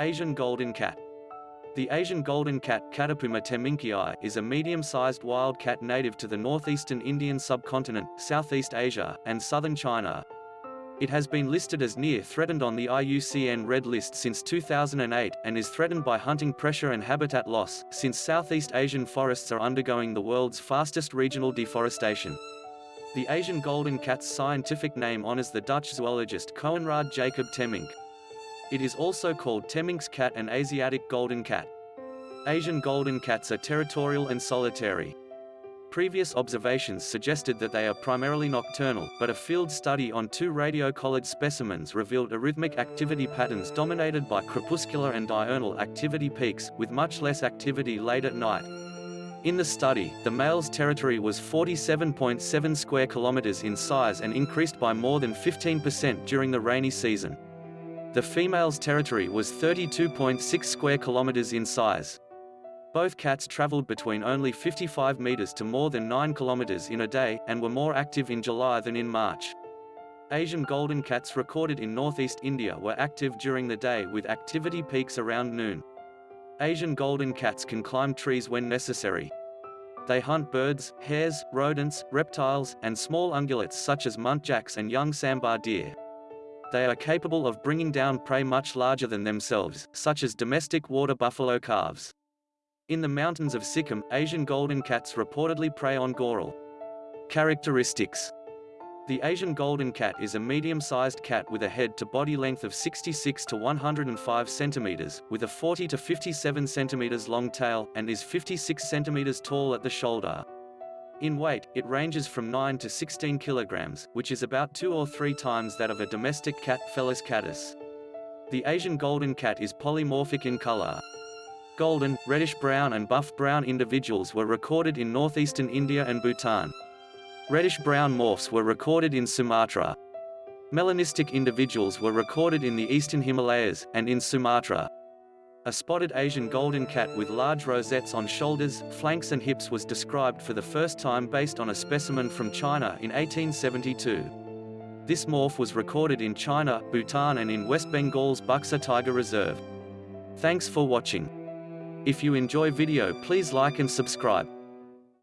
Asian golden cat. The Asian golden cat Catopuma temminckii is a medium-sized wild cat native to the northeastern Indian subcontinent, Southeast Asia, and southern China. It has been listed as near threatened on the IUCN Red List since 2008, and is threatened by hunting pressure and habitat loss, since Southeast Asian forests are undergoing the world's fastest regional deforestation. The Asian golden cat's scientific name honors the Dutch zoologist Coenraad Jacob Temminck. It is also called Temminck's cat and Asiatic golden cat. Asian golden cats are territorial and solitary. Previous observations suggested that they are primarily nocturnal, but a field study on two radio-collared specimens revealed arrhythmic activity patterns dominated by crepuscular and diurnal activity peaks, with much less activity late at night. In the study, the male's territory was 47.7 square kilometers in size and increased by more than 15% during the rainy season. The female's territory was 32.6 square kilometers in size. Both cats traveled between only 55 meters to more than 9 kilometers in a day, and were more active in July than in March. Asian golden cats recorded in northeast India were active during the day with activity peaks around noon. Asian golden cats can climb trees when necessary. They hunt birds, hares, rodents, reptiles, and small ungulates such as muntjacs and young sambar deer they are capable of bringing down prey much larger than themselves, such as domestic water buffalo calves. In the mountains of Sikkim, Asian golden cats reportedly prey on goral. Characteristics The Asian golden cat is a medium-sized cat with a head to body length of 66 to 105 centimeters, with a 40 to 57 centimeters long tail, and is 56 centimeters tall at the shoulder. In weight, it ranges from 9 to 16 kilograms, which is about two or three times that of a domestic cat Felis catus. The Asian golden cat is polymorphic in color. Golden, reddish-brown and buff-brown individuals were recorded in northeastern India and Bhutan. Reddish-brown morphs were recorded in Sumatra. Melanistic individuals were recorded in the eastern Himalayas, and in Sumatra. A spotted Asian golden cat with large rosettes on shoulders, flanks and hips was described for the first time based on a specimen from China in 1872. This morph was recorded in China, Bhutan and in West Bengal's Buxa Tiger Reserve. Thanks for watching. If you enjoy video please like and subscribe.